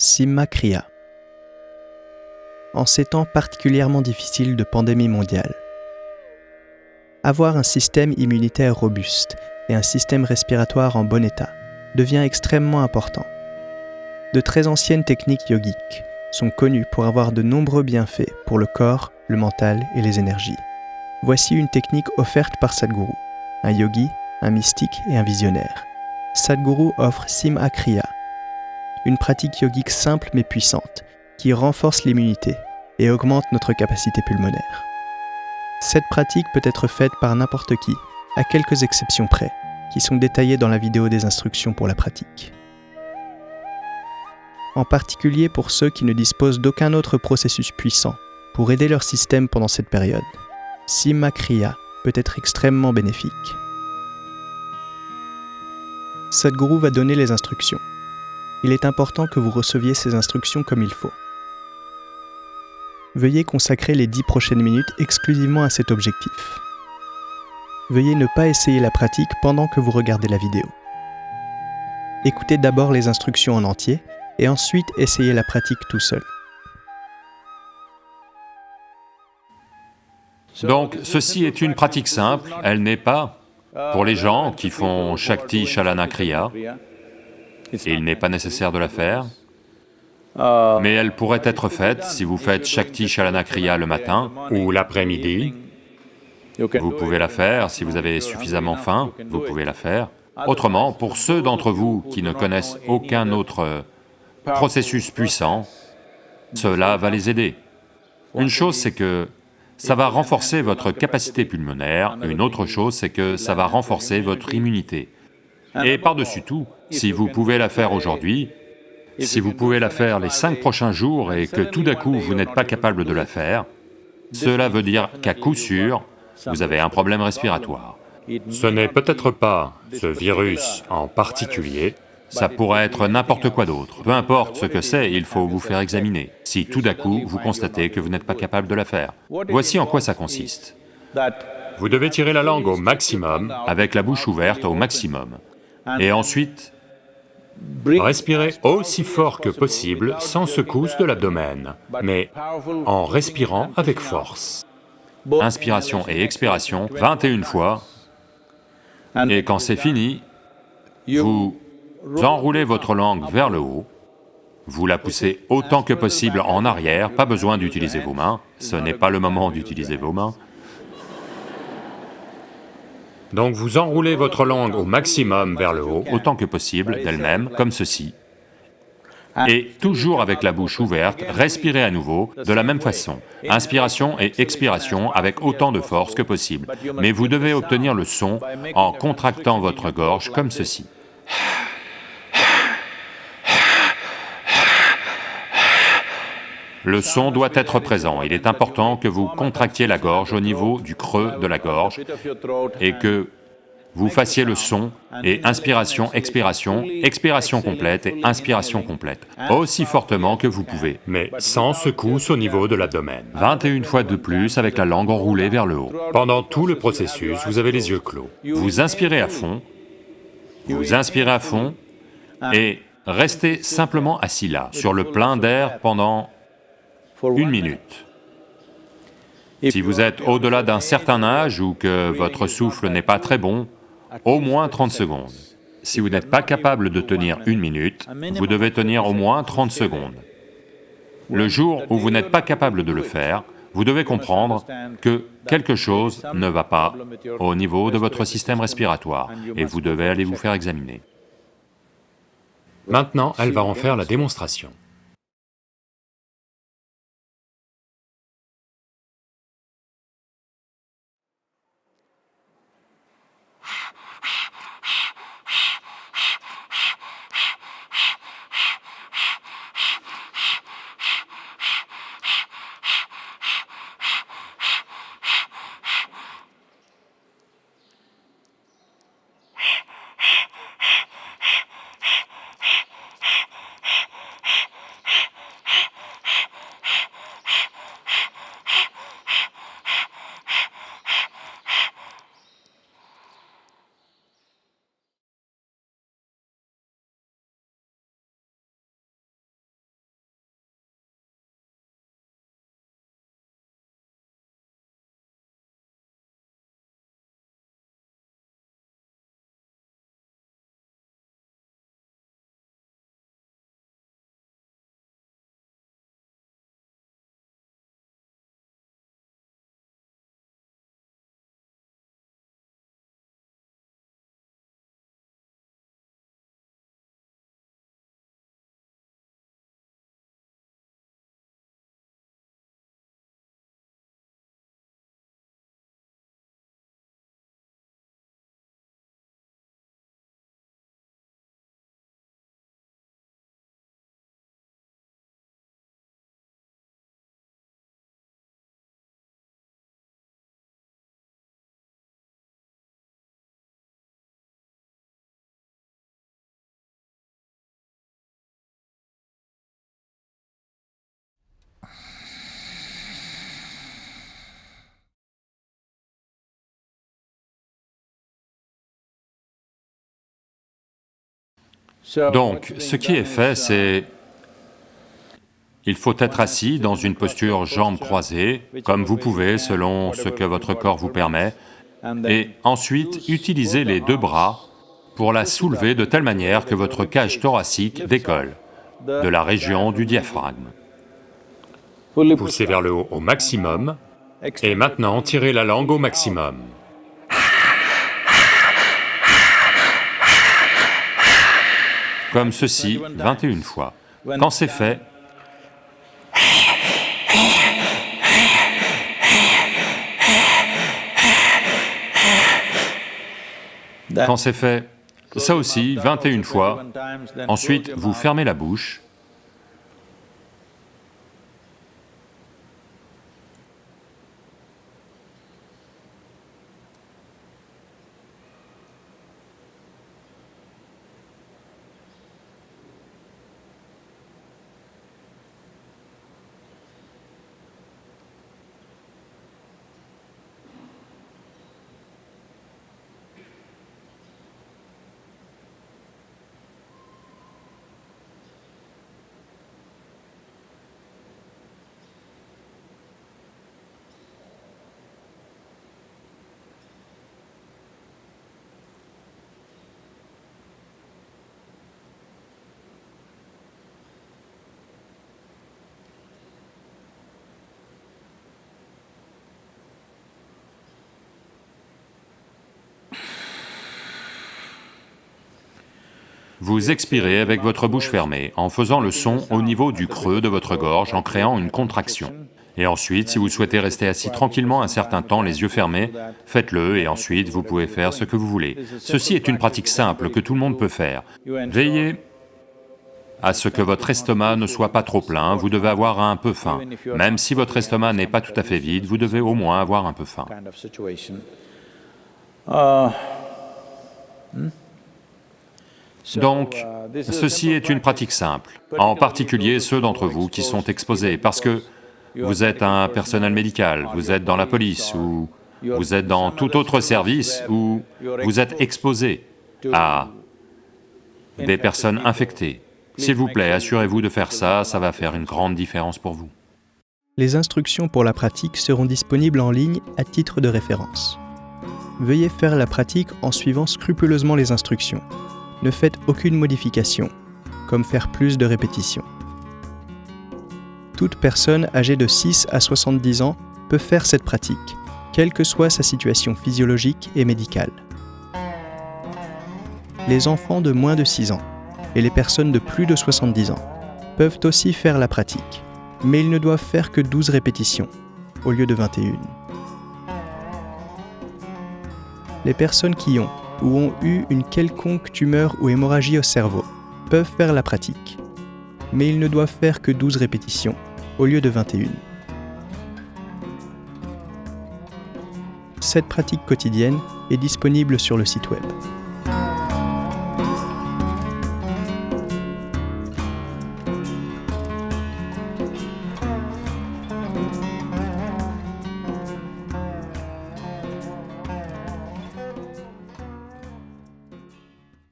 Simma Kriya. En ces temps particulièrement difficiles de pandémie mondiale, avoir un système immunitaire robuste et un système respiratoire en bon état devient extrêmement important. De très anciennes techniques yogiques sont connues pour avoir de nombreux bienfaits pour le corps, le mental et les énergies. Voici une technique offerte par Sadhguru, un yogi, un mystique et un visionnaire. Sadhguru offre Simha Kriya, une pratique yogique simple mais puissante qui renforce l'immunité et augmente notre capacité pulmonaire. Cette pratique peut être faite par n'importe qui, à quelques exceptions près, qui sont détaillées dans la vidéo des instructions pour la pratique. En particulier pour ceux qui ne disposent d'aucun autre processus puissant pour aider leur système pendant cette période. Simha Kriya peut être extrêmement bénéfique. Sadhguru va donner les instructions. Il est important que vous receviez ces instructions comme il faut. Veuillez consacrer les 10 prochaines minutes exclusivement à cet objectif. Veuillez ne pas essayer la pratique pendant que vous regardez la vidéo. Écoutez d'abord les instructions en entier et ensuite essayez la pratique tout seul. Donc, ceci est une pratique simple, elle n'est pas pour les gens qui font Shakti Shalana Il n'est pas nécessaire de la faire, mais elle pourrait être faite si vous faites Shakti Shalana Kriya le matin ou l'après-midi. Vous pouvez la faire, si vous avez suffisamment faim, vous pouvez la faire. Autrement, pour ceux d'entre vous qui ne connaissent aucun autre processus puissant, cela va les aider. Une chose, c'est que ça va renforcer votre capacité pulmonaire, une autre chose, c'est que ça va renforcer votre immunité. Et par-dessus tout, si vous pouvez la faire aujourd'hui, si vous pouvez la faire les cinq prochains jours et que tout d'un coup vous n'êtes pas capable de la faire, cela veut dire qu'à coup sûr, vous avez un problème respiratoire. Ce n'est peut-être pas ce virus en particulier, ça pourrait être n'importe quoi d'autre. Peu importe ce que c'est, il faut vous faire examiner, si tout d'un coup vous constatez que vous n'êtes pas capable de la faire. Voici en quoi ça consiste. Vous devez tirer la langue au maximum, avec la bouche ouverte au maximum, et ensuite respirez aussi fort que possible sans secousse de l'abdomen, mais en respirant avec force. Inspiration et expiration 21 fois, et quand c'est fini, vous enroulez votre langue vers le haut, vous la poussez autant que possible en arrière, pas besoin d'utiliser vos mains, ce n'est pas le moment d'utiliser vos mains. Donc vous enroulez votre langue au maximum vers le haut, autant que possible d'elle-même, comme ceci, et toujours avec la bouche ouverte, respirez à nouveau de la même façon, inspiration et expiration avec autant de force que possible, mais vous devez obtenir le son en contractant votre gorge comme ceci. Le son doit être présent, il est important que vous contractiez la gorge au niveau du creux de la gorge et que vous fassiez le son et inspiration, expiration, expiration complète et inspiration complète, aussi fortement que vous pouvez, mais sans secousse au niveau de l'abdomen. 21 fois de plus avec la langue enroulée vers le haut. Pendant tout le processus, vous avez les yeux clos. Vous inspirez à fond, vous inspirez à fond et restez simplement assis là, sur le plein d'air pendant une minute. Si vous êtes au-delà d'un certain âge ou que votre souffle n'est pas très bon, au moins 30 secondes. Si vous n'êtes pas capable de tenir une minute, vous devez tenir au moins 30 secondes. Le jour où vous n'êtes pas capable de le faire, vous devez comprendre que quelque chose ne va pas au niveau de votre système respiratoire et vous devez aller vous faire examiner. Maintenant, elle va en faire la démonstration. Donc, ce qui est fait, c'est... Il faut être assis dans une posture jambes croisées, comme vous pouvez selon ce que votre corps vous permet, et ensuite utiliser les deux bras pour la soulever de telle manière que votre cage thoracique décolle de la région du diaphragme. Poussez vers le haut au maximum, et maintenant tirez la langue au maximum. Comme ceci, 21 fois. Quand c'est fait, quand c'est fait, ça aussi, 21 fois, ensuite vous fermez la bouche, Vous expirez avec votre bouche fermée, en faisant le son au niveau du creux de votre gorge, en créant une contraction. Et ensuite, si vous souhaitez rester assis tranquillement un certain temps, les yeux fermés, faites-le et ensuite vous pouvez faire ce que vous voulez. Ceci est une pratique simple que tout le monde peut faire. Veillez à ce que votre estomac ne soit pas trop plein, vous devez avoir un peu faim. Même si votre estomac n'est pas tout à fait vide, vous devez au moins avoir un peu faim. Donc, ceci est une pratique simple, en particulier ceux d'entre vous qui sont exposés, parce que vous êtes un personnel médical, vous êtes dans la police, ou vous êtes dans tout autre service, ou vous êtes exposé à des personnes infectées. S'il vous plaît, assurez-vous de faire ça, ça va faire une grande différence pour vous. Les instructions pour la pratique seront disponibles en ligne à titre de référence. Veuillez faire la pratique en suivant scrupuleusement les instructions ne faites aucune modification, comme faire plus de répétitions. Toute personne âgée de 6 à 70 ans peut faire cette pratique, quelle que soit sa situation physiologique et médicale. Les enfants de moins de 6 ans et les personnes de plus de 70 ans peuvent aussi faire la pratique, mais ils ne doivent faire que 12 répétitions au lieu de 21. Les personnes qui ont ou ont eu une quelconque tumeur ou hémorragie au cerveau peuvent faire la pratique, mais ils ne doivent faire que 12 répétitions au lieu de 21. Cette pratique quotidienne est disponible sur le site web.